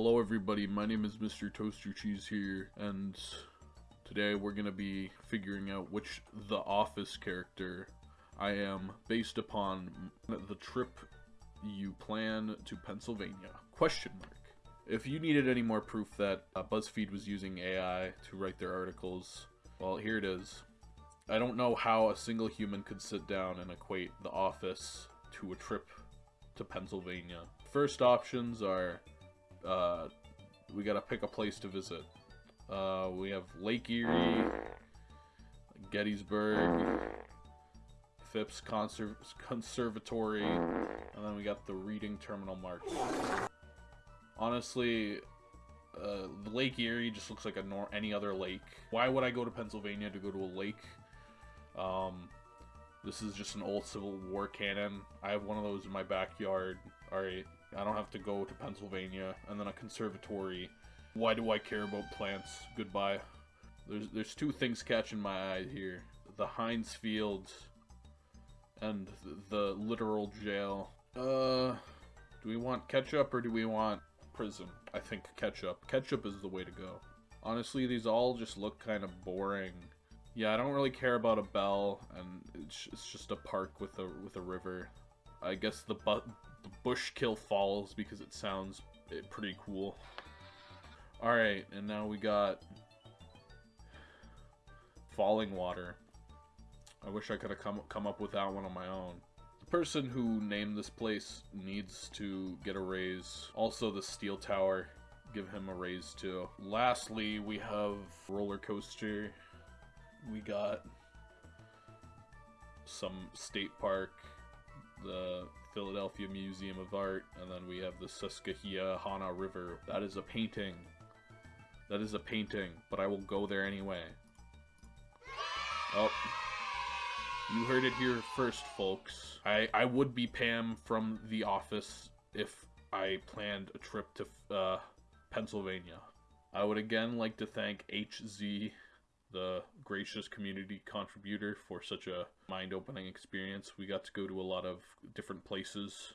Hello everybody, my name is Mr. Toaster Cheese here, and today we're gonna be figuring out which The Office character I am based upon the trip you plan to Pennsylvania. Question mark. If you needed any more proof that uh, BuzzFeed was using AI to write their articles, well, here it is. I don't know how a single human could sit down and equate The Office to a trip to Pennsylvania. First options are uh, we gotta pick a place to visit. Uh, we have Lake Erie, Gettysburg, Phipps Conser Conservatory, and then we got the Reading Terminal Market. Honestly, uh, Lake Erie just looks like a nor any other lake. Why would I go to Pennsylvania to go to a lake? Um, this is just an old Civil War cannon. I have one of those in my backyard. Alright, I don't have to go to Pennsylvania. And then a conservatory. Why do I care about plants? Goodbye. There's, there's two things catching my eye here. The Heinz Field and the literal jail. Uh, do we want ketchup or do we want prison? I think ketchup. Ketchup is the way to go. Honestly, these all just look kind of boring. Yeah, I don't really care about a bell, and it's, it's just a park with a with a river. I guess the, bu the Bushkill Falls because it sounds eh, pretty cool. Alright, and now we got Falling Water. I wish I could have come, come up with that one on my own. The person who named this place needs to get a raise. Also the Steel Tower, give him a raise too. Lastly, we have Roller Coaster. We got some state park, the Philadelphia Museum of Art, and then we have the Susquehanna River. That is a painting. That is a painting, but I will go there anyway. Oh. You heard it here first, folks. I, I would be Pam from The Office if I planned a trip to uh, Pennsylvania. I would again like to thank HZ, the gracious community contributor, for such a mind-opening experience. We got to go to a lot of different places